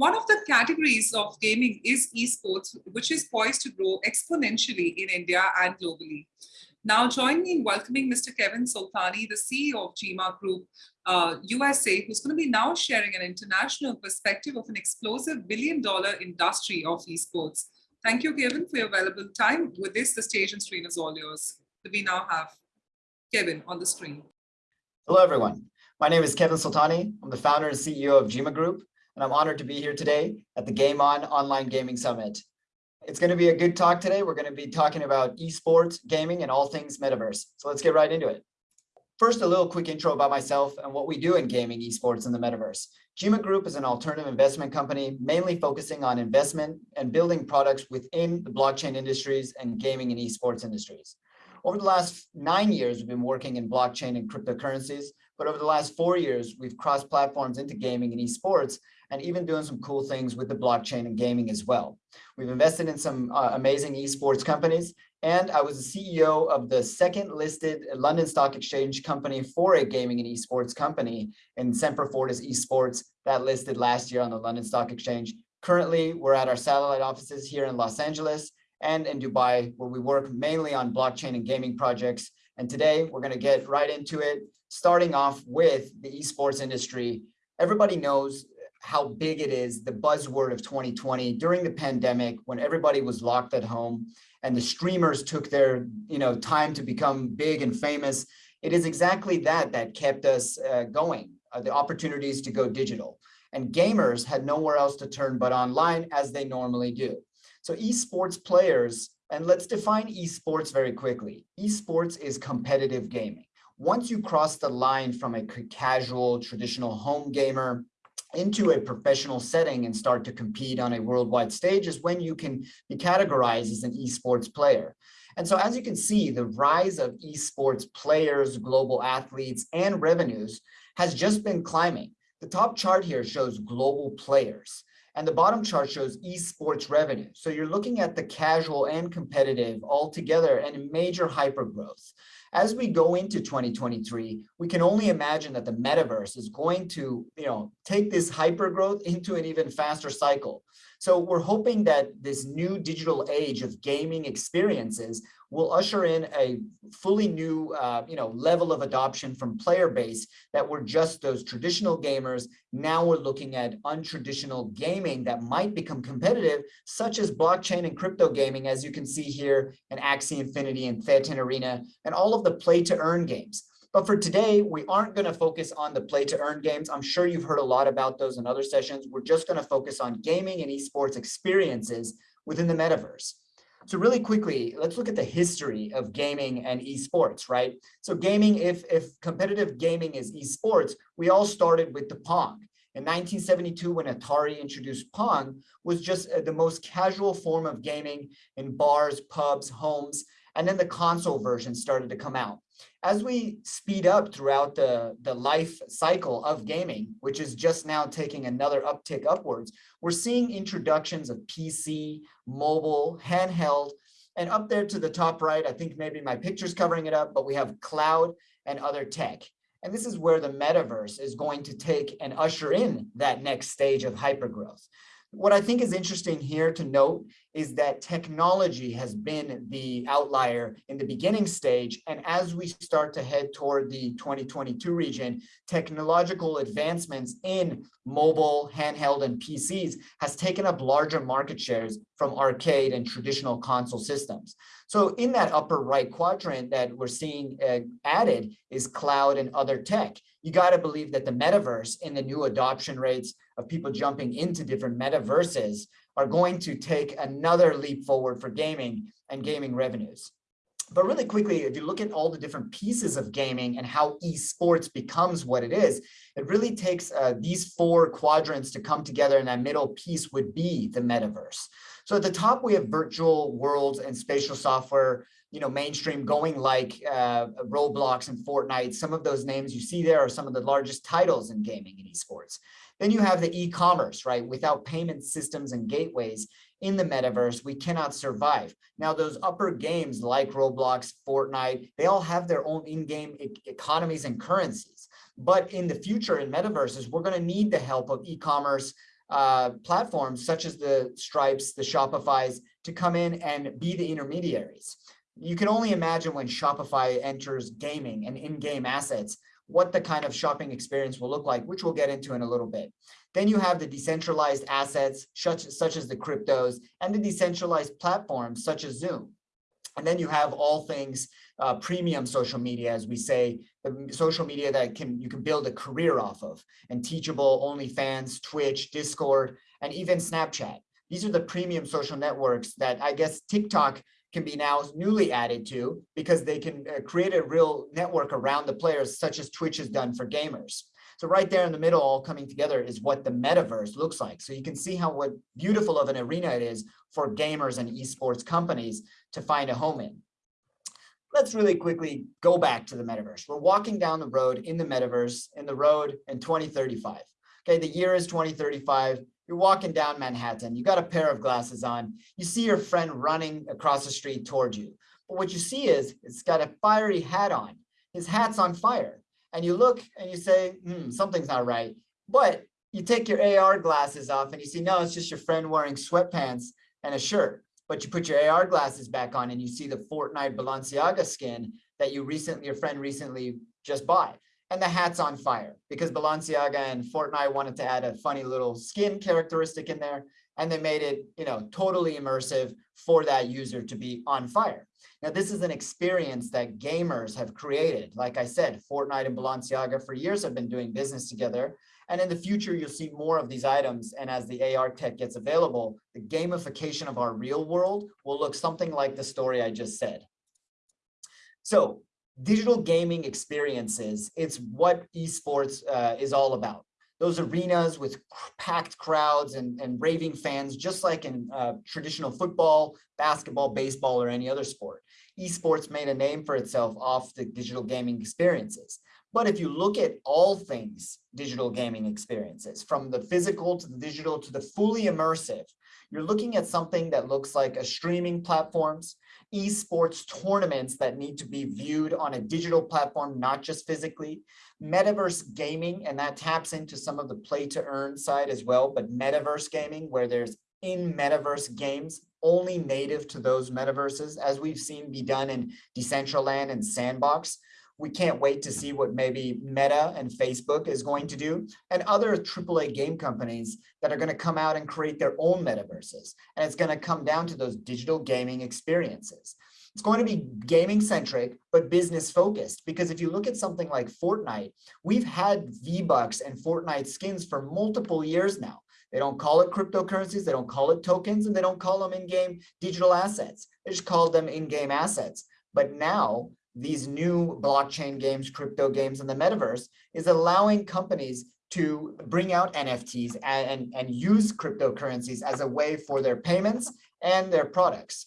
One of the categories of gaming is esports, which is poised to grow exponentially in India and globally. Now join me in welcoming Mr. Kevin Soltani, the CEO of GEMA Group uh, USA, who's going to be now sharing an international perspective of an explosive billion dollar industry of esports. Thank you, Kevin, for your valuable time. With this, the stage and screen is all yours. We now have Kevin on the screen. Hello, everyone. My name is Kevin Soltani. I'm the founder and CEO of GEMA Group, and I'm honored to be here today at the Game On Online Gaming Summit. It's going to be a good talk today. We're going to be talking about esports, gaming, and all things metaverse. So let's get right into it. First, a little quick intro about myself and what we do in gaming, esports, and the metaverse. GEMA Group is an alternative investment company, mainly focusing on investment and building products within the blockchain industries and gaming and esports industries. Over the last nine years, we've been working in blockchain and cryptocurrencies, but over the last four years, we've crossed platforms into gaming and esports and even doing some cool things with the blockchain and gaming as well. We've invested in some uh, amazing esports companies, and I was the CEO of the second listed London Stock Exchange company for a gaming and esports company in Semper Fortis Esports that listed last year on the London Stock Exchange. Currently, we're at our satellite offices here in Los Angeles and in Dubai, where we work mainly on blockchain and gaming projects. And today we're going to get right into it, starting off with the esports industry. Everybody knows how big it is, the buzzword of 2020 during the pandemic when everybody was locked at home and the streamers took their you know, time to become big and famous. It is exactly that that kept us uh, going, uh, the opportunities to go digital. And gamers had nowhere else to turn but online as they normally do. So esports players, and let's define esports very quickly. Esports is competitive gaming. Once you cross the line from a casual, traditional home gamer into a professional setting and start to compete on a worldwide stage is when you can be categorized as an esports player. And so as you can see, the rise of esports players, global athletes, and revenues has just been climbing. The top chart here shows global players, and the bottom chart shows esports revenue. So you're looking at the casual and competitive all together and major hypergrowth. As we go into 2023, we can only imagine that the metaverse is going to, you know, take this hypergrowth into an even faster cycle. So we're hoping that this new digital age of gaming experiences will usher in a fully new uh, you know, level of adoption from player base that were just those traditional gamers. Now we're looking at untraditional gaming that might become competitive, such as blockchain and crypto gaming, as you can see here in Axie Infinity and Thetan Arena, and all of the play to earn games. But for today, we aren't going to focus on the play to earn games. I'm sure you've heard a lot about those in other sessions. We're just going to focus on gaming and esports experiences within the metaverse. So really quickly, let's look at the history of gaming and esports, right? So gaming, if, if competitive gaming is esports, we all started with the Pong. In 1972, when Atari introduced Pong, was just uh, the most casual form of gaming in bars, pubs, homes, and then the console version started to come out. As we speed up throughout the, the life cycle of gaming, which is just now taking another uptick upwards, we're seeing introductions of PC, mobile, handheld, and up there to the top right, I think maybe my picture's covering it up, but we have cloud and other tech. And this is where the metaverse is going to take and usher in that next stage of hypergrowth. What I think is interesting here to note is that technology has been the outlier in the beginning stage. And as we start to head toward the 2022 region, technological advancements in mobile, handheld, and PCs has taken up larger market shares from arcade and traditional console systems. So in that upper right quadrant that we're seeing uh, added is cloud and other tech. You got to believe that the metaverse and the new adoption rates of people jumping into different metaverses are going to take another leap forward for gaming and gaming revenues. But really quickly, if you look at all the different pieces of gaming and how esports becomes what it is, it really takes uh, these four quadrants to come together and that middle piece would be the metaverse. So at the top, we have virtual worlds and spatial software, you know, mainstream going like uh, Roblox and Fortnite. Some of those names you see there are some of the largest titles in gaming and esports. Then you have the e-commerce, right? Without payment systems and gateways in the metaverse, we cannot survive. Now, those upper games like Roblox, Fortnite, they all have their own in-game e economies and currencies. But in the future, in metaverses, we're going to need the help of e-commerce uh, platforms such as the Stripes, the Shopify's to come in and be the intermediaries. You can only imagine when Shopify enters gaming and in-game assets, what the kind of shopping experience will look like, which we'll get into in a little bit. Then you have the decentralized assets, such, such as the cryptos, and the decentralized platforms, such as Zoom. And then you have all things uh, premium social media, as we say, the social media that can you can build a career off of, and Teachable, OnlyFans, Twitch, Discord, and even Snapchat. These are the premium social networks that I guess TikTok can be now newly added to because they can uh, create a real network around the players, such as Twitch has done for gamers. So right there in the middle, all coming together is what the metaverse looks like. So you can see how what beautiful of an arena it is for gamers and esports companies to find a home in. Let's really quickly go back to the metaverse. We're walking down the road in the metaverse, in the road in 2035. Okay, the year is 2035. You're walking down Manhattan. You got a pair of glasses on. You see your friend running across the street towards you. But what you see is it's got a fiery hat on. His hat's on fire. And you look and you say, hmm, something's not right. But you take your AR glasses off and you see, no, it's just your friend wearing sweatpants and a shirt but you put your AR glasses back on and you see the Fortnite Balenciaga skin that you recently, your friend recently just bought. And the hat's on fire because Balenciaga and Fortnite wanted to add a funny little skin characteristic in there. And they made it, you know, totally immersive for that user to be on fire. Now, this is an experience that gamers have created. Like I said, Fortnite and Balenciaga for years have been doing business together. And in the future, you'll see more of these items. And as the AR tech gets available, the gamification of our real world will look something like the story I just said. So digital gaming experiences, it's what esports uh, is all about. Those arenas with packed crowds and, and raving fans, just like in uh, traditional football, basketball, baseball, or any other sport. Esports made a name for itself off the digital gaming experiences. But if you look at all things digital gaming experiences, from the physical to the digital to the fully immersive, you're looking at something that looks like a streaming platforms, esports tournaments that need to be viewed on a digital platform, not just physically, metaverse gaming, and that taps into some of the play to earn side as well, but metaverse gaming where there's in metaverse games only native to those metaverses, as we've seen be done in Decentraland and Sandbox we can't wait to see what maybe Meta and Facebook is going to do and other AAA game companies that are going to come out and create their own metaverses. And it's going to come down to those digital gaming experiences. It's going to be gaming centric, but business focused. Because if you look at something like Fortnite, we've had V-Bucks and Fortnite skins for multiple years now. They don't call it cryptocurrencies, they don't call it tokens, and they don't call them in-game digital assets. They just call them in-game assets. But now these new blockchain games, crypto games, and the metaverse is allowing companies to bring out NFTs and, and, and use cryptocurrencies as a way for their payments and their products.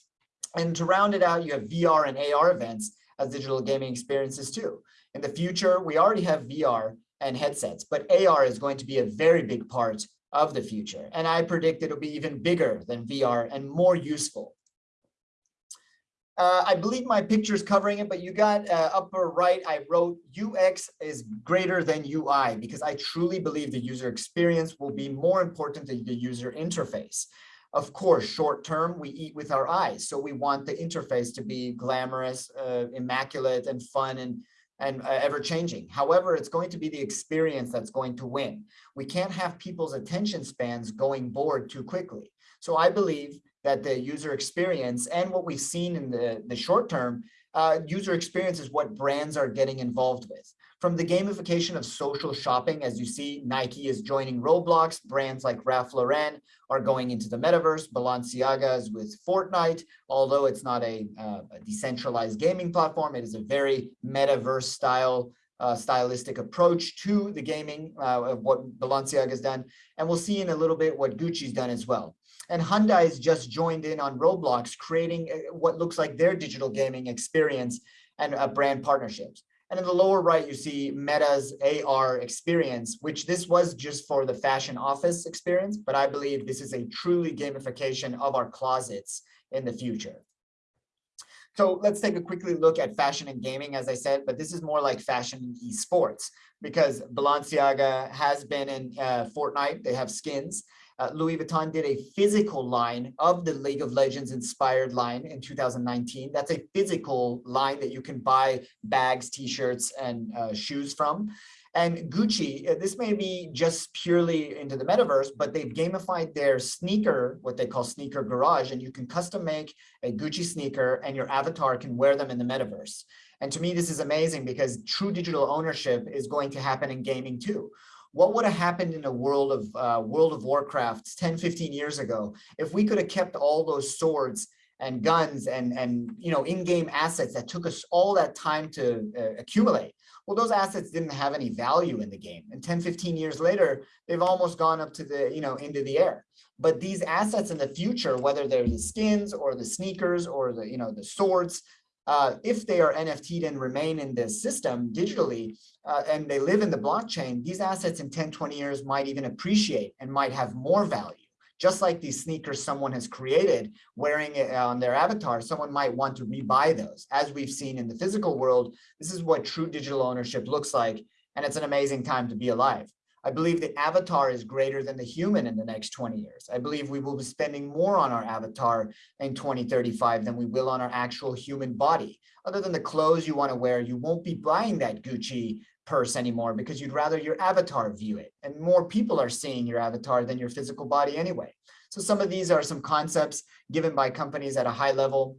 And to round it out, you have VR and AR events as digital gaming experiences too. In the future, we already have VR and headsets, but AR is going to be a very big part of the future. And I predict it'll be even bigger than VR and more useful. Uh, I believe my picture is covering it, but you got uh, upper right, I wrote UX is greater than UI because I truly believe the user experience will be more important than the user interface. Of course, short term, we eat with our eyes. So we want the interface to be glamorous, uh, immaculate and fun and, and uh, ever changing. However, it's going to be the experience that's going to win. We can't have people's attention spans going bored too quickly. So I believe that the user experience and what we've seen in the, the short term, uh, user experience is what brands are getting involved with. From the gamification of social shopping, as you see, Nike is joining Roblox, brands like Ralph Lauren are going into the metaverse, Balenciaga is with Fortnite, although it's not a, uh, a decentralized gaming platform, it is a very metaverse style uh, stylistic approach to the gaming uh, of what Balenciaga has done. And we'll see in a little bit what Gucci's done as well. And Hyundai has just joined in on Roblox, creating uh, what looks like their digital gaming experience and uh, brand partnerships. And in the lower right, you see Meta's AR experience, which this was just for the fashion office experience, but I believe this is a truly gamification of our closets in the future. So let's take a quickly look at fashion and gaming, as I said, but this is more like fashion and esports because Balenciaga has been in uh, Fortnite. They have skins. Uh, Louis Vuitton did a physical line of the League of Legends inspired line in 2019. That's a physical line that you can buy bags, t-shirts, and uh, shoes from. And Gucci, uh, this may be just purely into the metaverse, but they've gamified their sneaker, what they call sneaker garage, and you can custom make a Gucci sneaker and your avatar can wear them in the metaverse. And to me, this is amazing because true digital ownership is going to happen in gaming too. What would have happened in a world of uh, World of Warcraft 10, 15 years ago if we could have kept all those swords and guns and, and you know, in-game assets that took us all that time to uh, accumulate? Well, those assets didn't have any value in the game. And 10, 15 years later, they've almost gone up to the, you know, into the air. But these assets in the future, whether they're the skins or the sneakers or the, you know, the swords, uh, if they are NFT'd and remain in this system digitally, uh, and they live in the blockchain, these assets in 10, 20 years might even appreciate and might have more value. Just like these sneakers someone has created wearing it on their avatar, someone might want to rebuy those. As we've seen in the physical world, this is what true digital ownership looks like. And it's an amazing time to be alive. I believe the avatar is greater than the human in the next 20 years. I believe we will be spending more on our avatar in 2035 than we will on our actual human body. Other than the clothes you want to wear, you won't be buying that Gucci purse anymore because you'd rather your avatar view it. And more people are seeing your avatar than your physical body anyway. So some of these are some concepts given by companies at a high level.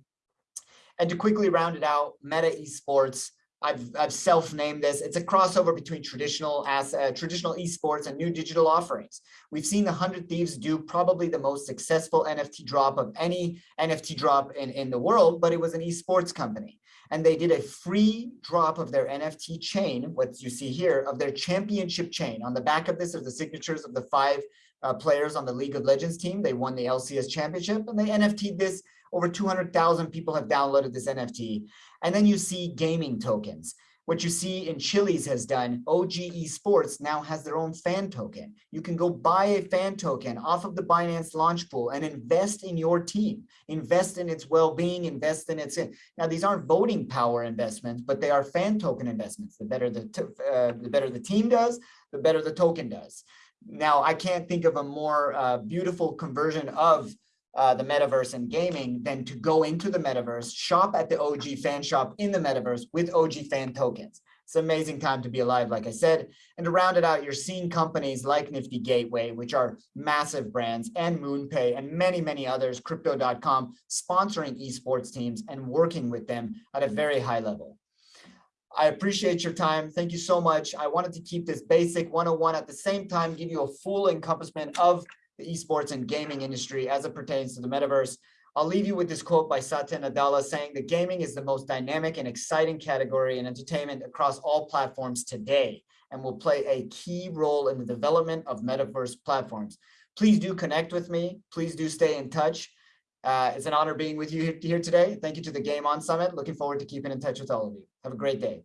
And to quickly round it out, Meta Esports, I've, I've self-named this. It's a crossover between traditional as uh, traditional esports and new digital offerings. We've seen the 100 Thieves do probably the most successful NFT drop of any NFT drop in, in the world, but it was an esports company. And they did a free drop of their NFT chain, what you see here, of their championship chain. On the back of this are the signatures of the five uh, players on the League of Legends team. They won the LCS championship and they NFT'd this. Over 200,000 people have downloaded this NFT. And then you see gaming tokens. What you see in Chiliz has done, OG Esports now has their own fan token. You can go buy a fan token off of the Binance launch pool and invest in your team, invest in its well-being, invest in its, now these aren't voting power investments, but they are fan token investments. The better the, uh, the better the team does, the better the token does. Now, I can't think of a more uh, beautiful conversion of uh, the metaverse and gaming than to go into the metaverse, shop at the OG fan shop in the metaverse with OG fan tokens. It's an amazing time to be alive, like I said. And to round it out, you're seeing companies like Nifty Gateway, which are massive brands, and MoonPay, and many, many others, Crypto.com, sponsoring esports teams and working with them at a very high level. I appreciate your time. Thank you so much. I wanted to keep this basic 101 at the same time, give you a full encompassment of the esports and gaming industry as it pertains to the metaverse. I'll leave you with this quote by Satya Nadella saying that gaming is the most dynamic and exciting category in entertainment across all platforms today and will play a key role in the development of metaverse platforms. Please do connect with me. Please do stay in touch. Uh, it's an honor being with you here today. Thank you to the Game On Summit. Looking forward to keeping in touch with all of you. Have a great day.